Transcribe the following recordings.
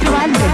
to London.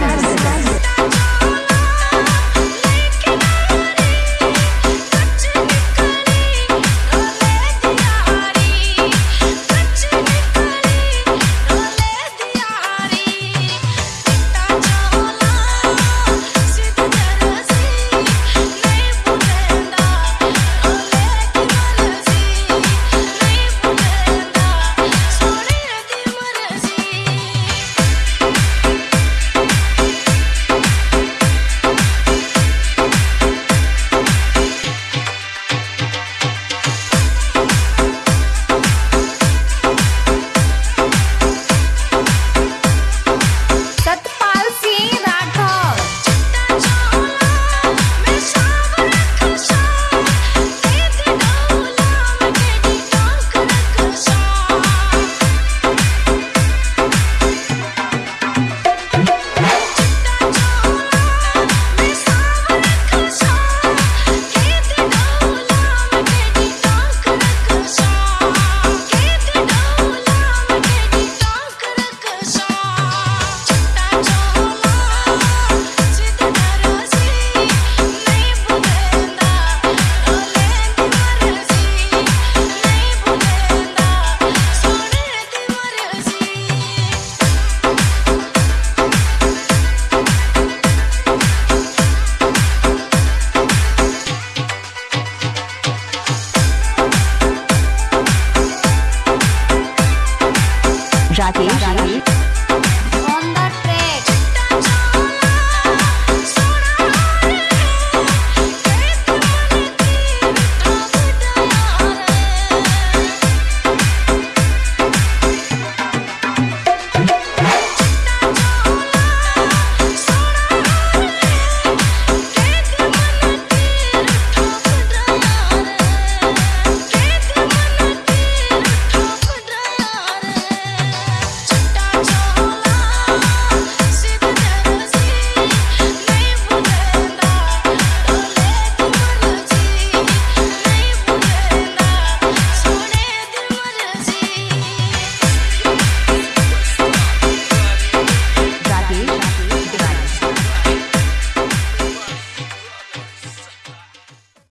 抓紧时间